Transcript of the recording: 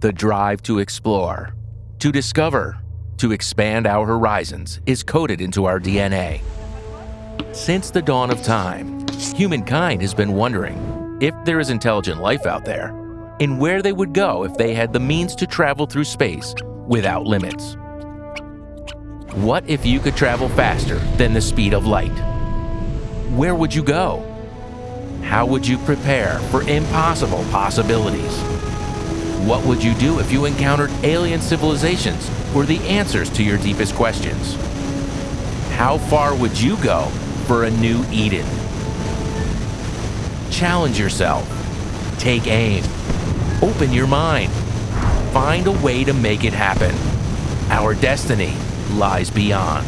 The drive to explore, to discover, to expand our horizons is coded into our DNA. Since the dawn of time, humankind has been wondering if there is intelligent life out there and where they would go if they had the means to travel through space without limits. What if you could travel faster than the speed of light? Where would you go? How would you prepare for impossible possibilities? What would you do if you encountered alien civilizations or the answers to your deepest questions? How far would you go for a new Eden? Challenge yourself. Take aim. Open your mind. Find a way to make it happen. Our destiny lies beyond.